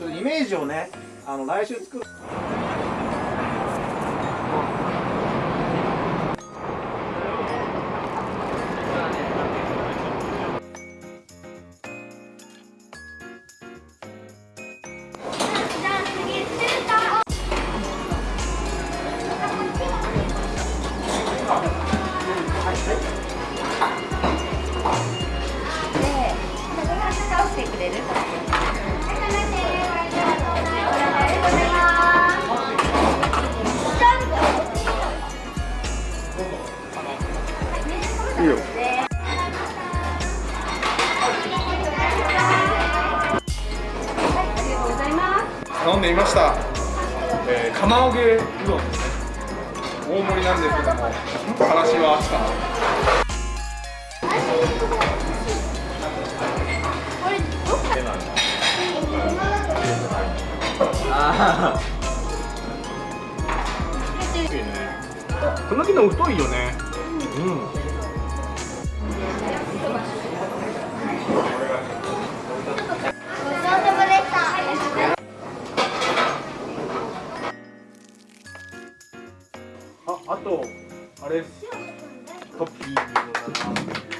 ちょっとイメージをねあの来週作る。いいよ。頼んでみました、えー、釜揚げうどんですね。大盛りなんですけどもからしはああこの木の太いよね。うんあ、と、あれ。トッピングだな。